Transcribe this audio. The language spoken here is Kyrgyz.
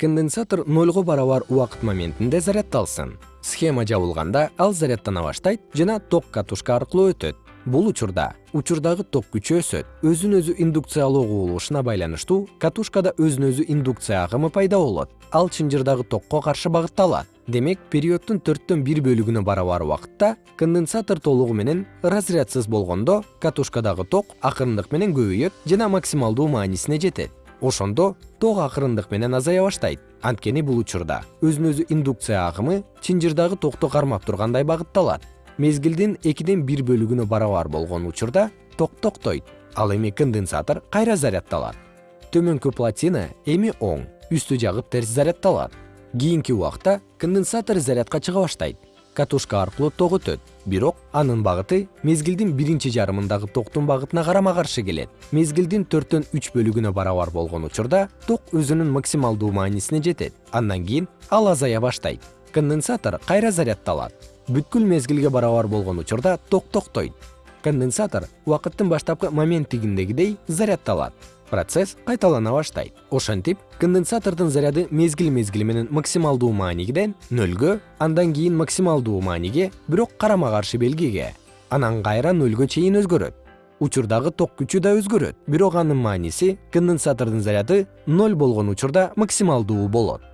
конденсатор нолго барабар убакыт моментинде заряддалсын схема жабылганда ал заряддана баштайт жана ток катушка аркылуу өтөт. Бул учурда учурдагы ток күчү өсөт. Өзүн өзү индукциялоо кубулушуна байланыштуу катушкада өзүн өзү индукция агымы пайда болот. Ал чынжырдагы токко каршы багытталат. Демек периоддун төрттөн бир бөлүгүнө барабар убакытта конденсатор толугу менен разрядсыз болгондо катушкадагы ток акырындык менен көбөйөт жана максималдуу маанисине жетет ошондо ток акырындык менен азая баштайт. Анткени бул учурда өзүн өзү индукция агымы чынжырдагы токту кармап тургандай багытталат. Мезгилдин экиден бир бөлүгүнө барабар болгон учурда ток токтойт. Ал эми конденсатор кайра заряддалат төмөнкү платина эми оң үстү жагып терс заряддалат кийинки убакта конденсатор зарядка чыга баштайт катушка аркылуу ток бирок анын багыты мезгилдин биринчи жарымындагы токтун багытына карама каршы келет. Мезгилдин төрттөн үч бөлүгүнө барабар болгон учурда ток өзүнүн максималдуу маанисине жетет. Андан кийин ал азая баштайт. Конденсатор кайра заряддалат бүткүл мезгилге барабар болгон учурда ток токтойт. Конденсатор убакыттын баштапкы моменттигиндегидей заряддалат процесс кайталана баштайт. Ошентип конденсатордун заряды мезгил мезгили менен максималдуу мааниден нөлгө андан кийин максималдуу мааниге бирок карама каршы белгиге. Анан кайра нөлгө чейин өзгөрөт. Учурдагы ток күчү да өзгөрөт. Бирок анын мааниси конденсатордун заряды ноль болгон учурда максималдуу болот